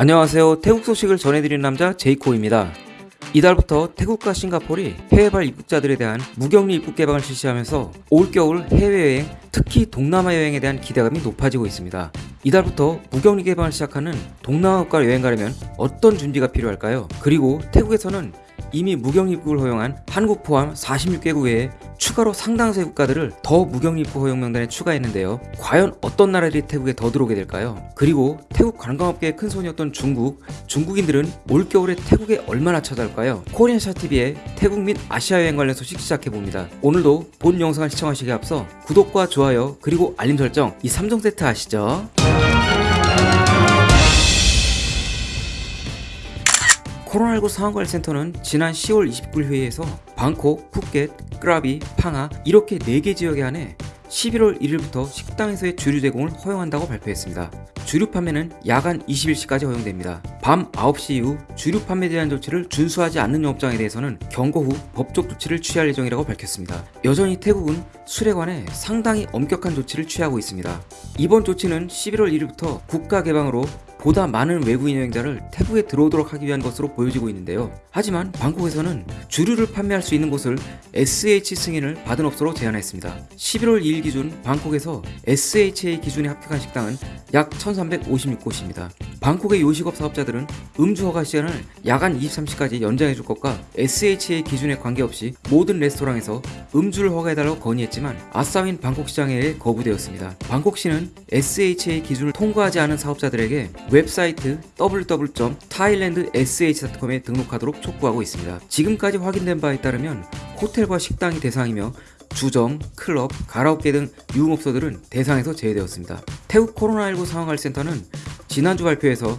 안녕하세요. 태국 소식을 전해드리는 남자 제이코입니다. 이달부터 태국과 싱가포르이 해외발 입국자들에 대한 무격리 입국 개방을 실시하면서 올겨울 해외여행, 특히 동남아 여행에 대한 기대감이 높아지고 있습니다. 이달부터 무격리 개방을 시작하는 동남아 국가 여행 가려면 어떤 준비가 필요할까요? 그리고 태국에서는 이미 무격리 입국을 허용한 한국 포함 46개국 외에 추가로 상당수의 국가들을 더 무격리 입국 허용 명단에 추가했는데요. 과연 어떤 나라들이 태국에 더 들어오게 될까요? 그리고 태국 관광업계의 큰 손이었던 중국, 중국인들은 올겨울에 태국에 얼마나 찾아올까요? 코리안샤TV의 태국 및 아시아 여행 관련 소식 시작해봅니다. 오늘도 본 영상을 시청하시기에 앞서 구독과 좋아요 그리고 알림 설정 이 3종 세트 아시죠? 코로나19 상황관리센터는 지난 10월 29일 회의에서 방콕, 푸켓, 크라비, 팡하 이렇게 4개 지역에 한해 11월 1일부터 식당에서의 주류 제공을 허용한다고 발표했습니다. 주류 판매는 야간 20일시까지 허용됩니다. 밤 9시 이후 주류 판매에 대한 조치를 준수하지 않는 영업장에 대해서는 경고 후 법적 조치를 취할 예정이라고 밝혔습니다. 여전히 태국은 술에 관해 상당히 엄격한 조치를 취하고 있습니다. 이번 조치는 11월 1일부터 국가 개방으로 보다 많은 외국인 여행자를 태국에 들어오도록 하기 위한 것으로 보여지고 있는데요. 하지만 방콕에서는 주류를 판매할 수 있는 곳을 SH 승인을 받은 업소로 제한했습니다. 11월 2일 기준 방콕에서 SHA 기준에 합격한 식당은 약 1356곳입니다. 방콕의 요식업 사업자들 은 음주 허가 시간을 야간 23시까지 연장해 줄 것과 SHA 기준에 관계없이 모든 레스토랑에서 음주를 허가해달라고 건의했지만 아싸윈 방콕시장에 거부되었습니다. 방콕시는 SHA 기준을 통과하지 않은 사업자들에게 웹사이트 www.thailandsh.com에 등록하도록 촉구하고 있습니다. 지금까지 확인된 바에 따르면 호텔과 식당이 대상이며 주점, 클럽, 가라오케 등 유흥업소들은 대상에서 제외되었습니다. 태국 코로나19 상황관리센터는 지난주 발표에서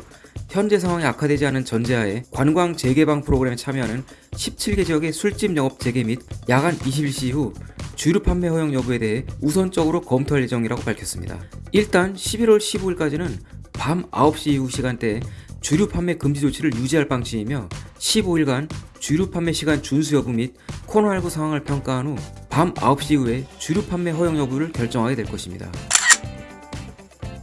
현재 상황이 악화되지 않은 전제하에 관광 재개방 프로그램에 참여하는 17개 지역의 술집 영업 재개 및 야간 21시 이후 주류 판매 허용 여부에 대해 우선적으로 검토할 예정이라고 밝혔습니다. 일단 11월 15일까지는 밤 9시 이후 시간대에 주류 판매 금지 조치를 유지할 방침이며 15일간 주류 판매 시간 준수 여부 및 코로나19 상황을 평가한 후 밤 9시 이후에 주류 판매 허용 여부를 결정하게 될 것입니다.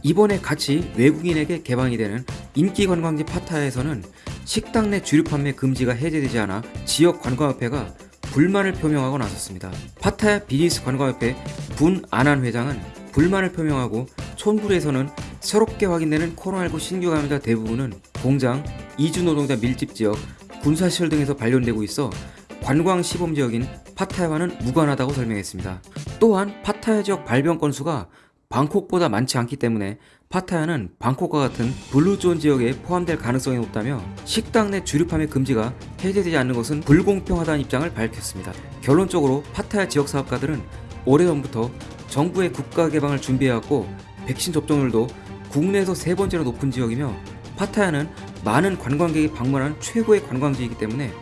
이번에 같이 외국인에게 개방이 되는 인기 관광지 파타야에서는 식당 내 주류 판매 금지가 해제되지 않아 지역 관광협회가 불만을 표명하고 나섰습니다. 파타야 비즈니스 관광협회 분 안한 회장은 불만을 표명하고 촌불에서는 새롭게 확인되는 코로나19 신규 감염자 대부분은 공장, 이주 노동자 밀집 지역, 군사시설 등에서 발견되고 있어 관광 시범 지역인 파타야와는 무관하다고 설명했습니다. 또한 파타야 지역 발병 건수가 방콕보다 많지 않기 때문에 파타야는 방콕과 같은 blue zone 지역에 포함될 가능성이 높다며 식당 내 주류 판매 금지가 해제되지 않는 것은 불공평하다는 입장을 밝혔습니다. 결론적으로 파타야 지역 사업가들은 오래전부터 정부의 국가 개방을 준비해왔고 백신 접종률도 국내에서 세 번째로 높은 지역이며 파타야는 많은 관광객이 방문하는 최고의 관광지이기 때문에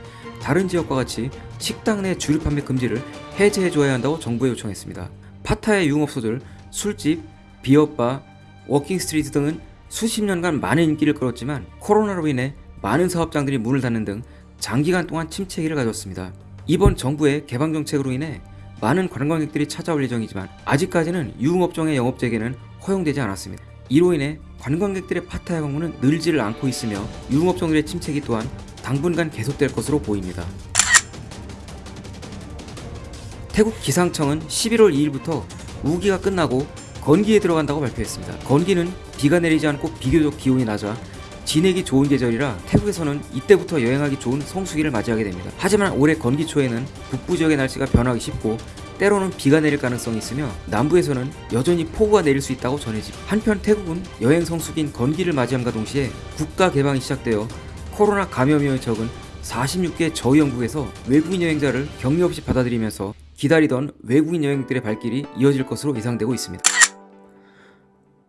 다른 지역과 같이 식당 내 주류 판매 금지를 해제해줘야 한다고 정부에 요청했습니다. 파타야 유흥업소들, 술집, 비어바, 워킹 스트리트 등은 수십 년간 많은 인기를 끌었지만 코로나로 인해 많은 사업장들이 문을 닫는 등 장기간 동안 침체기를 가졌습니다. 이번 정부의 개방 정책으로 인해 많은 관광객들이 찾아올 예정이지만 아직까지는 유흥업종의 영업 재개는 허용되지 않았습니다. 이로 인해 관광객들의 파타야 방문은 늘지를 않고 있으며 유흥업종들의 침체기 또한 당분간 계속될 것으로 보입니다. 태국 기상청은 11월 2일부터 우기가 끝나고 건기에 들어간다고 발표했습니다. 건기는 비가 내리지 않고 비교적 기온이 낮아 지내기 좋은 계절이라 태국에서는 이때부터 여행하기 좋은 성수기를 맞이하게 됩니다. 하지만 올해 건기 초에는 북부 지역의 날씨가 변하기 쉽고 때로는 비가 내릴 가능성이 있으며 남부에서는 여전히 폭우가 내릴 수 있다고 전해집니다. 한편 태국은 여행 성수기인 건기를 맞이함과 동시에 국가 개방이 시작되어 코로나 감염 위험이 적은 46개 저위험국에서 외국인 여행자를 격리 없이 받아들이면서 기다리던 외국인 여행들의 발길이 이어질 것으로 예상되고 있습니다.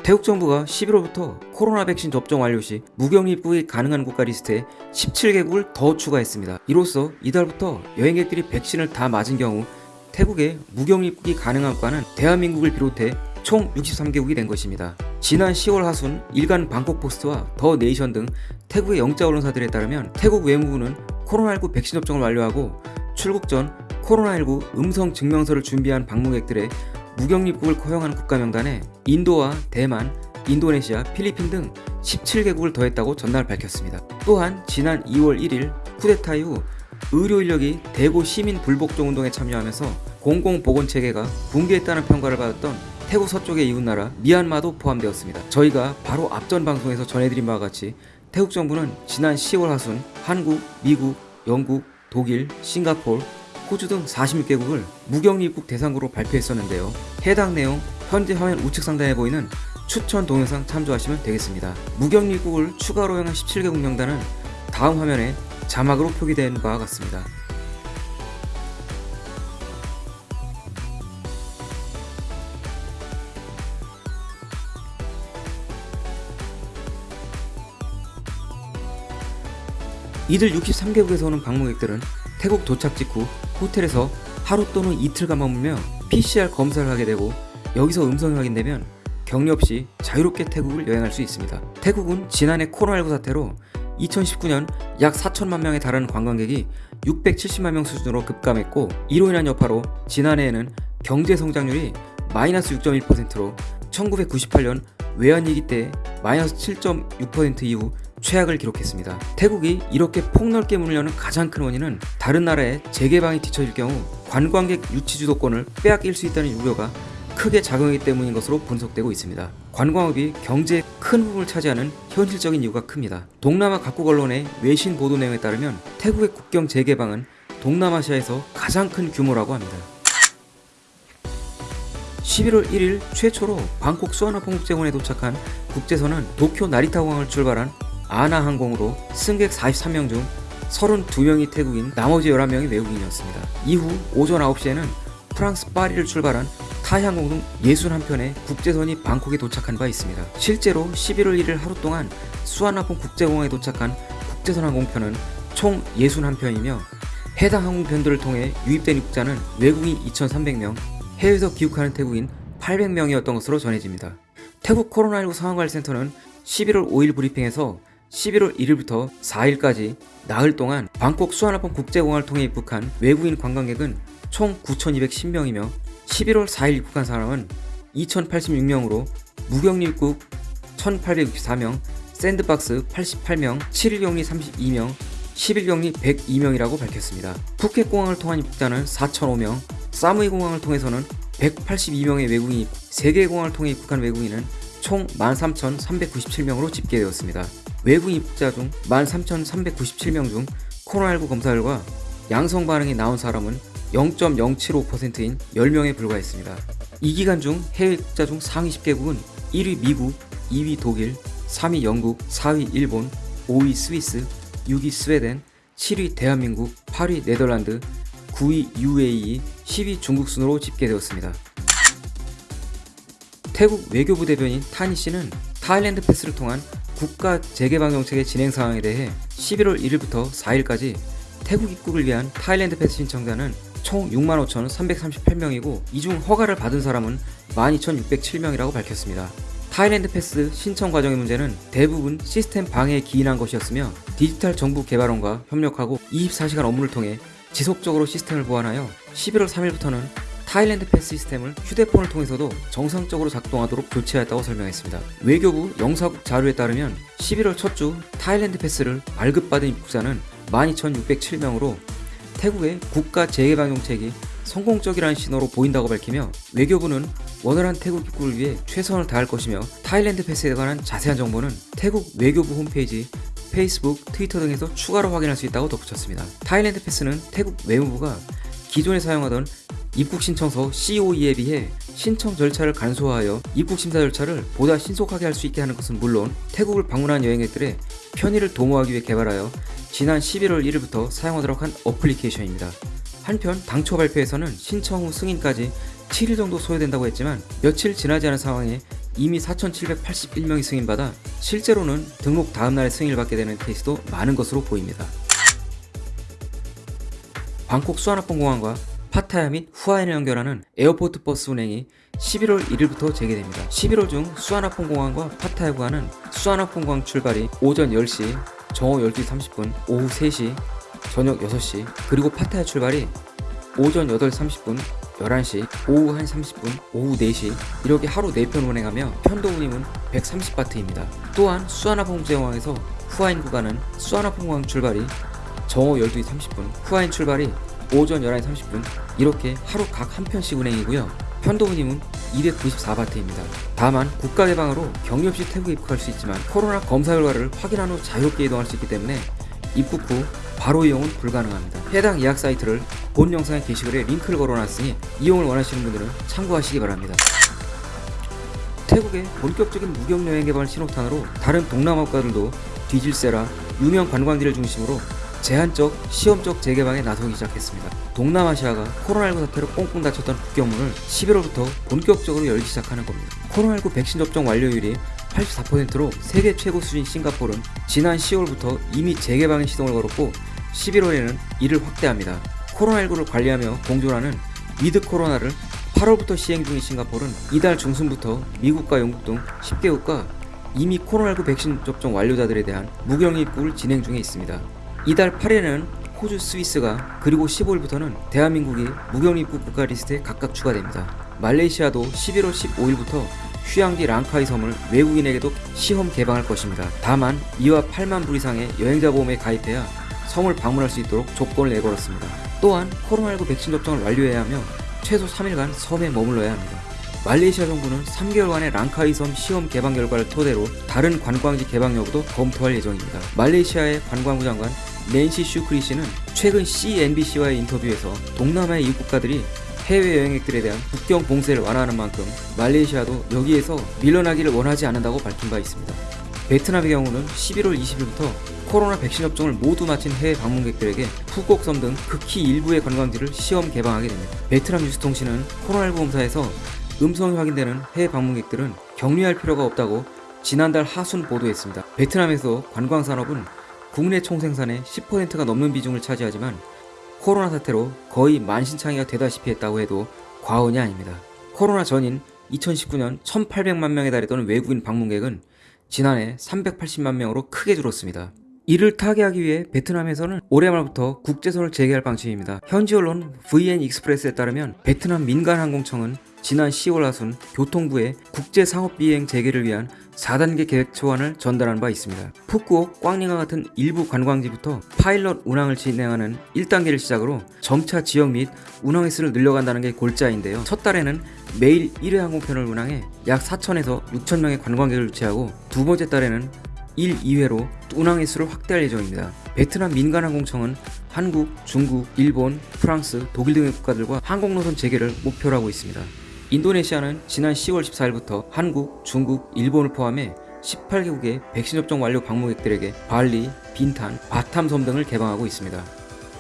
태국 정부가 11월부터 코로나 백신 접종 완료 시 무격리 입국이 가능한 국가 리스트에 17개국을 더 추가했습니다. 이로써 이달부터 여행객들이 백신을 다 맞은 경우 태국에 무격리 입국이 가능한 국가는 대한민국을 비롯해 총 63개국이 된 것입니다. 지난 10월 하순 일간 방콕 포스트와 더 네이션 등 태국의 영자 언론사들에 따르면 태국 외무부는 코로나19 백신 접종을 완료하고 출국 전 코로나19 음성 증명서를 준비한 방문객들의 무격리 입국을 허용하는 국가 명단에 인도와 대만, 인도네시아, 필리핀 등 17개국을 더했다고 전날 밝혔습니다. 또한 지난 2월 1일 쿠데타 이후 의료 인력이 대구 시민 불복종 운동에 참여하면서 공공보건체계가 붕괴했다는 평가를 받았던 태국 서쪽의 이웃나라 미얀마도 포함되었습니다. 저희가 바로 앞전 방송에서 전해드린 바와 같이 태국 정부는 지난 10월 하순 한국, 미국, 영국, 독일, 싱가폴, 호주 등 46개국을 무격리 입국 대상국으로 발표했었는데요. 해당 내용 현재 화면 우측 상단에 보이는 추천 동영상 참조하시면 되겠습니다. 무격리 입국을 추가로 허용한 17개국 명단은 다음 화면에 자막으로 표기된 바와 같습니다. 이들 63개국에서 오는 방문객들은 태국 도착 직후 호텔에서 하루 또는 이틀간 머물며 PCR 검사를 하게 되고 여기서 음성이 확인되면 격리 없이 자유롭게 태국을 여행할 수 있습니다. 태국은 지난해 코로나19 사태로 2019년 약 4천만 명에 달하는 관광객이 670만 명 수준으로 급감했고 이로 인한 여파로 지난해에는 경제 성장률이 마이너스 6.1%로 1998년 외환위기 때 마이너스 7.6% 이후 최악을 기록했습니다. 태국이 이렇게 폭넓게 문을 여는 가장 큰 원인은 다른 나라의 재개방이 뒤처질 경우 관광객 유치 주도권을 빼앗길 수 있다는 우려가 크게 작용하기 때문인 것으로 분석되고 있습니다. 관광업이 경제의 큰 부분을 차지하는 현실적인 이유가 큽니다. 동남아 각국 언론의 외신 보도 내용에 따르면 태국의 국경 재개방은 동남아시아에서 가장 큰 규모라고 합니다. 11월 1일 최초로 방콕 수완화폰 국제공항에 도착한 국제선은 도쿄 나리타 공항을 출발한 아나 항공으로 승객 43명 중 32명이 태국인 나머지 11명이 외국인이었습니다. 이후 오전 9시에는 프랑스 파리를 출발한 타이항공 등 61편의 국제선이 방콕에 도착한 바 있습니다. 실제로 11월 1일 하루 동안 수완화폰 국제공항에 도착한 국제선 항공편은 총 61편이며 해당 항공편들을 통해 유입된 입국자는 외국인 2,300명, 해외에서 귀국하는 태국인 800명이었던 것으로 전해집니다. 태국 코로나19 상황관리센터는 11월 5일 브리핑에서 11월 1일부터 4일까지 나흘 동안 방콕 수완화폰 국제공항을 통해 입국한 외국인 관광객은 총 9,210명이며 11월 4일 입국한 사람은 2,086명으로 무격리 입국 1,864명, 샌드박스 88명, 7일 격리 32명, 10일 격리 102명이라고 밝혔습니다. 푸켓 공항을 통한 입국자는 4,005명, 사무이 공항을 통해서는 182명의 외국인이 3개 공항을 통해 입국한 외국인은 총 13,397명으로 집계되었습니다. 외국인 입국자 중 13,397명 중 코로나19 검사 결과 양성 반응이 나온 사람은 0.075%인 10명에 불과했습니다. 이 기간 중 해외 입국자 중 상위 10개국은 1위 미국, 2위 독일, 3위 영국, 4위 일본, 5위 스위스, 6위 스웨덴, 7위 대한민국, 8위 네덜란드, 9위 UAE, 10위 중국 순으로 집계되었습니다. 태국 외교부 대변인 타니 씨는 Thailand Pass를 통한 국가 재개방 정책의 진행 상황에 대해 11월 1일부터 4일까지 태국 입국을 위한 Thailand Pass 신청자는 총 65,338명이고 이 중 허가를 받은 사람은 12,607명이라고 밝혔습니다. Thailand Pass 신청 과정의 문제는 대부분 시스템 방해에 기인한 것이었으며 디지털 정부 개발원과 협력하고 24시간 업무를 통해 지속적으로 시스템을 보완하여 11월 3일부터는 Thailand Pass 시스템을 휴대폰을 통해서도 정상적으로 작동하도록 교체하였다고 설명했습니다. 외교부 영사국 자료에 따르면 11월 첫 주 Thailand Pass를 발급받은 입국자는 12,607명으로 태국의 국가 재개방 정책이 성공적이라는 신호로 보인다고 밝히며 외교부는 원활한 태국 입국을 위해 최선을 다할 것이며 타일랜드 패스에 관한 자세한 정보는 태국 외교부 홈페이지 페이스북, 트위터 등에서 추가로 확인할 수 있다고 덧붙였습니다. 타일랜드 패스는 태국 외무부가 기존에 사용하던 입국 신청서 COE에 비해 신청 절차를 간소화하여 입국 심사 절차를 보다 신속하게 할 수 있게 하는 것은 물론 태국을 방문한 여행객들의 편의를 도모하기 위해 개발하여 지난 11월 1일부터 사용하도록 한 어플리케이션입니다. 한편 당초 발표에서는 신청 후 승인까지 7일 정도 소요된다고 했지만 며칠 지나지 않은 상황에 이미 4,781명이 승인받아 실제로는 등록 다음날에 승인을 받게 되는 케이스도 많은 것으로 보입니다. 방콕 수완나품 공항과 파타야 및 후아힌을 연결하는 에어포트 버스 운행이 11월 1일부터 재개됩니다. 11월 중 수완나품 공항과 파타야 구간은 수완나품 공항 출발이 오전 10시, 정오 12시 30분, 오후 3시, 저녁 6시, 그리고 파타야 출발이 오전 8시 30분, 11시, 오후 1시 30분, 오후 4시 이렇게 하루 4편 운행하며 편도 운임은 130바트입니다. 또한 수아나퐁공항에서 후아인 구간은 수아나퐁공항 출발이 정오 12시 30분, 후아인 출발이 오전 11시 30분 이렇게 하루 각 한 편씩 운행이고요. 편도 운임은 294바트입니다. 다만 국가 개방으로 격리 없이 태국에 입국할 수 있지만 코로나 검사 결과를 확인한 후 자유롭게 이동할 수 있기 때문에 입국 후 바로 이용은 불가능합니다. 해당 예약 사이트를 본 영상의 게시글에 링크를 걸어놨으니 이용을 원하시는 분들은 참고하시기 바랍니다. 태국의 본격적인 무경 여행 개발 신호탄으로 다른 동남아 국가들도 뒤질세라 유명 관광지를 중심으로 제한적, 시험적 재개방에 나서기 시작했습니다. 동남아시아가 코로나19 사태로 꽁꽁 닫혔던 국경문을 11월부터 본격적으로 열기 시작하는 겁니다. 코로나19 백신 접종 완료율이 84%로 세계 최고 수준 싱가포르는 지난 10월부터 이미 재개방의 시동을 걸었고 11월에는 이를 확대합니다. 코로나19를 관리하며 공존하는 위드 코로나를 8월부터 시행 중인 싱가포르는 이달 중순부터 미국과 영국 등 10개국과 이미 코로나19 백신 접종 완료자들에 대한 무격리 입국을 진행 중에 있습니다. 이달 8일에는 호주 스위스가 그리고 15일부터는 대한민국이 무격리 입국 국가 리스트에 각각 추가됩니다. 말레이시아도 11월 15일부터 휴양지 랑카이 섬을 외국인에게도 시험 개방할 것입니다. 다만 이와 8만 불 이상의 여행자 보험에 가입해야 섬을 방문할 수 있도록 조건을 내걸었습니다. 또한 코로나19 백신 접종을 완료해야 하며 최소 3일간 섬에 머물러야 합니다. 말레이시아 정부는 3개월간의 랑카이 섬 시험 개방 결과를 토대로 다른 관광지 개방 여부도 검토할 예정입니다. 말레이시아의 관광부 장관 낸시 슈크리 씨는 최근 CNBC와의 인터뷰에서 동남아의 이국 국가들이 해외 여행객들에 대한 국경 봉쇄를 완화하는 만큼 말레이시아도 여기에서 밀려나기를 원하지 않는다고 밝힌 바 있습니다. 베트남의 경우는 11월 20일부터 코로나 백신 접종을 모두 마친 해외 방문객들에게 푸꾸옥섬 등 극히 일부의 관광지를 시험 개방하게 됩니다. 베트남 뉴스통신은 코로나19 검사에서 음성이 확인되는 해외 방문객들은 격리할 필요가 없다고 지난달 하순 보도했습니다. 베트남에서 관광 산업은 국내 총생산의 10%가 넘는 비중을 차지하지만 코로나 사태로 거의 만신창이가 되다시피 했다고 해도 과언이 아닙니다. 코로나 전인 2019년 1,800만 명에 달했던 외국인 방문객은 지난해 380만 명으로 크게 줄었습니다. 이를 타개하기 위해 베트남에서는 올해 말부터 국제선을 재개할 방침입니다. 현지 언론 VN Express에 따르면 베트남 민간 항공청은 지난 10월 하순 교통부에 국제상업비행 재개를 위한 4단계 계획 초안을 전달한 바 있습니다. 푸꾸옥, 꽝닌과 같은 일부 관광지부터 파일럿 운항을 진행하는 1단계를 시작으로 점차 지역 및 운항 횟수를 늘려간다는 게 골자인데요. 첫 달에는 매일 1회 항공편을 운항해 약 4천에서 6천 명의 관광객을 유치하고 두 번째 달에는 1, 2회로 운항 횟수를 확대할 예정입니다. 베트남 민간항공청은 한국, 중국, 일본, 프랑스, 독일 등의 국가들과 항공노선 재개를 목표로 하고 있습니다. 인도네시아는 지난 10월 14일부터 한국, 중국, 일본을 포함해 18개국의 백신 접종 완료 방문객들에게 발리, 빈탄, 바탐섬 등을 개방하고 있습니다.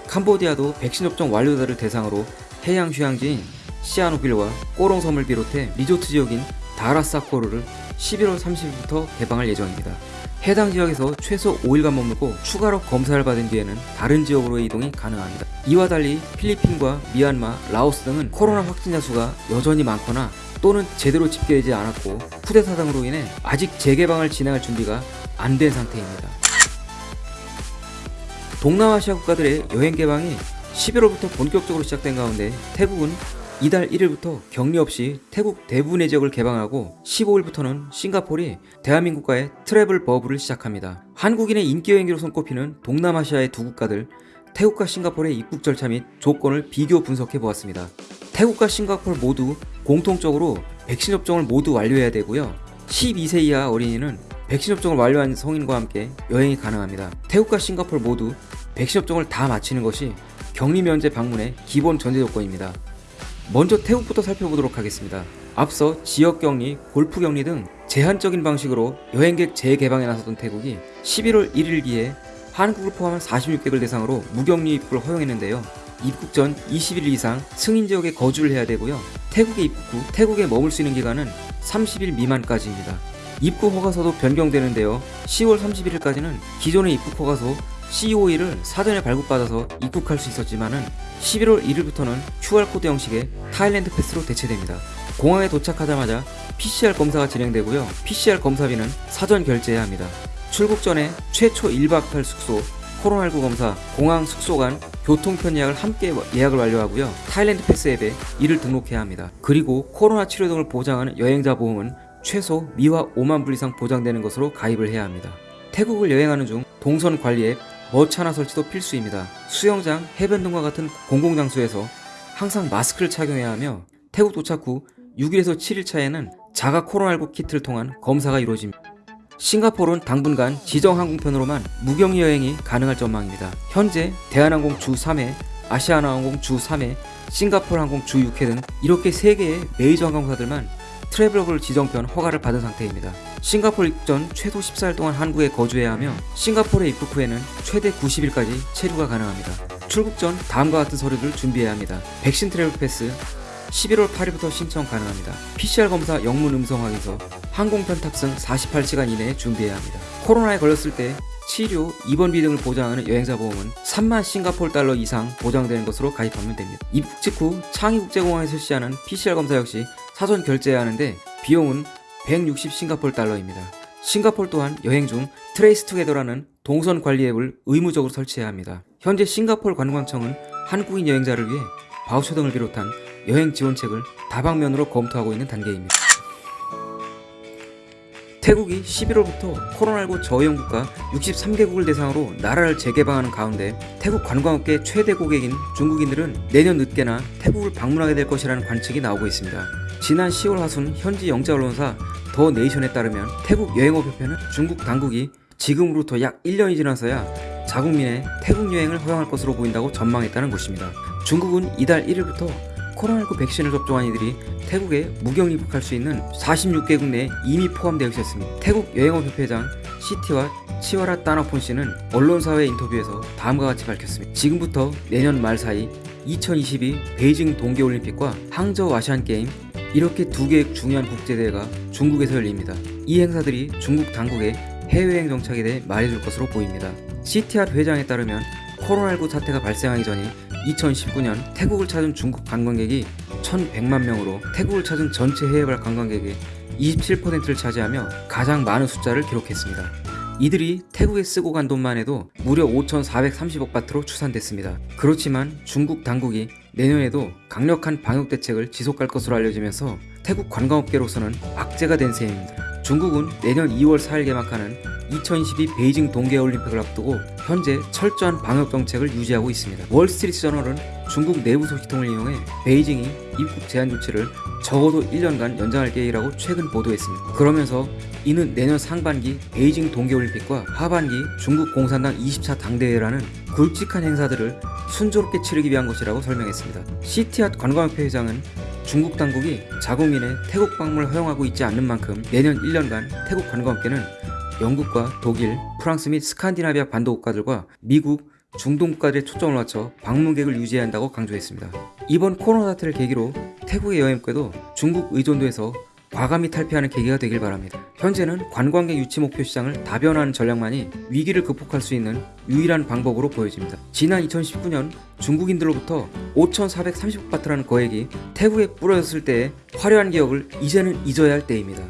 캄보디아도 백신 접종 완료자를 대상으로 해양 휴양지인 시아노빌과 꼬롱섬을 비롯해 리조트 지역인 다라사코르를 11월 30일부터 개방할 예정입니다. 해당 지역에서 최소 5일간 머물고 추가로 검사를 받은 뒤에는 다른 지역으로의 이동이 가능합니다. 이와 달리 필리핀과 미얀마, 라오스 등은 코로나 확진자 수가 여전히 많거나 또는 제대로 집계되지 않았고 쿠데타 등으로 인해 아직 재개방을 진행할 준비가 안 된 상태입니다. 동남아시아 국가들의 여행 개방이 11월부터 본격적으로 시작된 가운데 태국은 이달 1일부터 격리 없이 태국 대부분의 지역을 개방하고 15일부터는 싱가폴이 대한민국과의 트래블 버블을 시작합니다. 한국인의 인기 여행지로 손꼽히는 동남아시아의 두 국가들 태국과 싱가폴의 입국 절차 및 조건을 비교 분석해 보았습니다. 태국과 싱가폴 모두 공통적으로 백신 접종을 모두 완료해야 되고요. 12세 이하 어린이는 백신 접종을 완료한 성인과 함께 여행이 가능합니다. 태국과 싱가폴 모두 백신 접종을 다 마치는 것이 격리 면제 방문의 기본 전제 조건입니다. 먼저 태국부터 살펴보도록 하겠습니다. 앞서 지역 격리, 골프 격리 등 제한적인 방식으로 여행객 재개방에 나섰던 태국이 11월 1일기에 한국을 포함한 46개국을 대상으로 무격리 입국을 허용했는데요. 입국 전 20일 이상 승인 지역에 거주를 해야 되고요. 태국에 입국 후 태국에 머물 수 있는 기간은 30일 미만까지입니다. 입국 허가서도 변경되는데요. 10월 31일까지는 기존의 입국 허가서 COE를 사전에 발급받아서 입국할 수 있었지만은 11월 1일부터는 QR코드 형식의 타일랜드 패스로 대체됩니다. 공항에 도착하자마자 PCR 검사가 진행되고요. PCR 검사비는 사전 결제해야 합니다. 출국 전에 최초 1박 할 숙소, 코로나19 검사, 공항 숙소 간 교통편 예약을 함께 예약을 완료하고요. Thailand Pass 앱에 이를 등록해야 합니다. 그리고 코로나 치료 등을 보장하는 여행자 보험은 최소 미화 5만 불 이상 보장되는 것으로 가입을 해야 합니다. 태국을 여행하는 중 동선 관리 앱 모차나 설치도 필수입니다. 수영장, 해변 등과 같은 공공장소에서 항상 마스크를 착용해야 하며 태국 도착 후 6일에서 7일 차에는 자가 코로나19 키트를 통한 검사가 이루어집니다. 싱가포르는 당분간 지정 항공편으로만 무격리 여행이 가능할 전망입니다. 현재 대한항공 주 3회, 아시아나항공 주 3회, 싱가포르 항공 주 6회 등 이렇게 3개의 메이저 항공사들만 travel bubble 지정편 허가를 받은 상태입니다. 싱가포르 입국 전 최소 14일 동안 한국에 거주해야 하며 싱가포르에 입국 후에는 최대 90일까지 체류가 가능합니다. 출국 전 다음과 같은 서류를 준비해야 합니다. 백신 Travel Pass 11월 8일부터 신청 가능합니다. PCR 검사 영문 음성 확인서, 항공편 탑승 48시간 이내에 준비해야 합니다. 코로나에 걸렸을 때 치료, 입원비 등을 보장하는 여행자 보험은 3만 싱가포르 달러 이상 보장되는 것으로 가입하면 됩니다. 입국 직후 창이국제공항에 실시하는 PCR 검사 역시 사전 결제해야 하는데 비용은 160 싱가포르 달러입니다. 싱가포르 또한 여행 중 TraceTogether라는 동선 관리 앱을 의무적으로 설치해야 합니다. 현재 싱가포르 관광청은 한국인 여행자를 위해 바우처 등을 비롯한 여행 지원책을 다방면으로 검토하고 있는 단계입니다. 태국이 11월부터 코로나19 저염 국가 63개국을 대상으로 나라를 재개방하는 가운데 태국 관광업계 최대 고객인 중국인들은 내년 늦게나 태국을 방문하게 될 것이라는 관측이 나오고 있습니다. 지난 10월 하순 현지 영자 언론사 더 네이션에 따르면 태국 여행업협회는 중국 당국이 지금으로부터 약 1년이 지나서야 자국민의 태국 여행을 허용할 것으로 보인다고 전망했다는 것입니다. 중국은 이달 1일부터 코로나19 백신을 접종한 이들이 태국에 무격 입국할 수 있는 46개국 내에 이미 포함되어 있었습니다. 태국 여행업협회장 시티와 치와라 따나폰 씨는 언론사회 인터뷰에서 다음과 같이 밝혔습니다. 지금부터 내년 말 사이 2022 베이징 동계올림픽과 항저우 아시안게임 이렇게 두 개의 중요한 국제대회가 중국에서 열립니다. 이 행사들이 중국 당국의 해외여행 정착에 대해 말해줄 것으로 보입니다. CTR 회장에 따르면 코로나19 사태가 발생하기 전인 2019년 태국을 찾은 중국 관광객이 1100만 명으로 태국을 찾은 전체 해외발 관광객의 27%를 차지하며 가장 많은 숫자를 기록했습니다. 이들이 태국에 쓰고 간 돈만 해도 무려 5,430억 바트로 추산됐습니다. 그렇지만 중국 당국이 내년에도 강력한 방역 대책을 지속할 것으로 알려지면서 태국 관광업계로서는 악재가 된 셈입니다. 중국은 내년 2월 4일 개막하는 2022 베이징 동계올림픽을 앞두고 현재 철저한 방역 정책을 유지하고 있습니다. 월스트리트 저널은 중국 내부 소식통을 이용해 베이징이 입국 제한 조치를 적어도 1년간 연장할 계획이라고 최근 보도했습니다. 그러면서 이는 내년 상반기 베이징 동계올림픽과 하반기 중국 공산당 20차 당대회라는 굵직한 행사들을 순조롭게 치르기 위한 것이라고 설명했습니다. 시티앗 관광협회 회장은 중국 당국이 자국민의 태국 방문을 허용하고 있지 않는 만큼 내년 1년간 태국 관광업계는 영국과 독일, 프랑스 및 스칸디나비아 반도 국가들과 미국, 중동 국가들에 초점을 맞춰 방문객을 유지해야 한다고 강조했습니다. 이번 코로나 사태를 계기로 태국의 여행업계도 중국 의존도에서 과감히 탈피하는 계기가 되길 바랍니다. 현재는 관광객 유치 목표 시장을 다변화하는 전략만이 위기를 극복할 수 있는 유일한 방법으로 보여집니다. 지난 2019년 중국인들로부터 5,430바트라는 거액이 태국에 뿌려졌을 때의 화려한 기억을 이제는 잊어야 할 때입니다.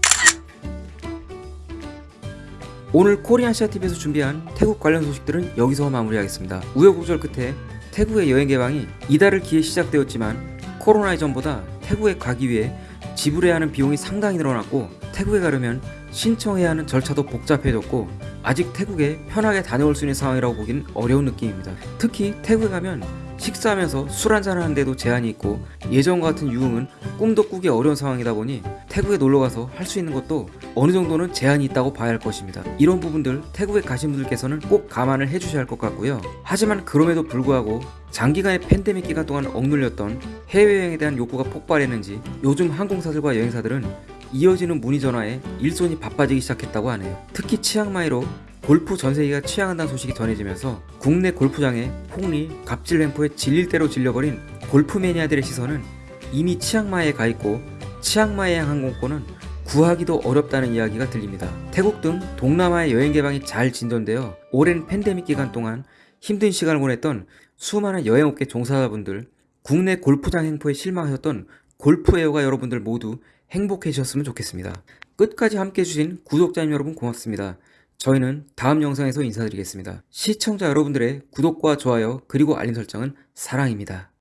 오늘 코리안시아TV에서 준비한 태국 관련 소식들은 여기서 마무리하겠습니다. 우여곡절 끝에 태국의 여행 개방이 이달을 기해 시작되었지만 코로나 이전보다 태국에 가기 위해 지불해야 하는 비용이 상당히 늘어났고 태국에 가려면 신청해야 하는 절차도 복잡해졌고 아직 태국에 편하게 다녀올 수 있는 상황이라고 보기는 어려운 느낌입니다. 특히 태국에 가면 식사하면서 술 한잔 하는데도 제한이 있고 예전과 같은 유흥은 꿈도 꾸기 어려운 상황이다 보니 태국에 놀러가서 할 수 있는 것도 어느 정도는 제한이 있다고 봐야 할 것입니다. 이런 부분들 태국에 가신 분들께서는 꼭 감안을 해주셔야 할 것 같고요. 하지만 그럼에도 불구하고 장기간의 팬데믹 기간 동안 억눌렸던 해외여행에 대한 욕구가 폭발했는지 요즘 항공사들과 여행사들은 이어지는 문의 전화에 일손이 바빠지기 시작했다고 하네요. 특히 치앙마이로 골프 전세기가 취항한다는 소식이 전해지면서 국내 골프장에 폭리, 갑질 램프에 질릴 대로 질려버린 골프 매니아들의 시선은 이미 치앙마이에 가 있고 치앙마이행 항공권은 구하기도 어렵다는 이야기가 들립니다. 태국 등 동남아의 여행 개방이 잘 진전되어 오랜 팬데믹 기간 동안 힘든 시간을 보냈던 수많은 여행업계 종사자분들, 국내 골프장 행포에 실망하셨던 골프 애호가 여러분들 모두 행복해지셨으면 좋겠습니다. 끝까지 함께 해주신 구독자님 여러분 고맙습니다. 저희는 다음 영상에서 인사드리겠습니다. 시청자 여러분들의 구독과 좋아요 그리고 알림 설정은 사랑입니다.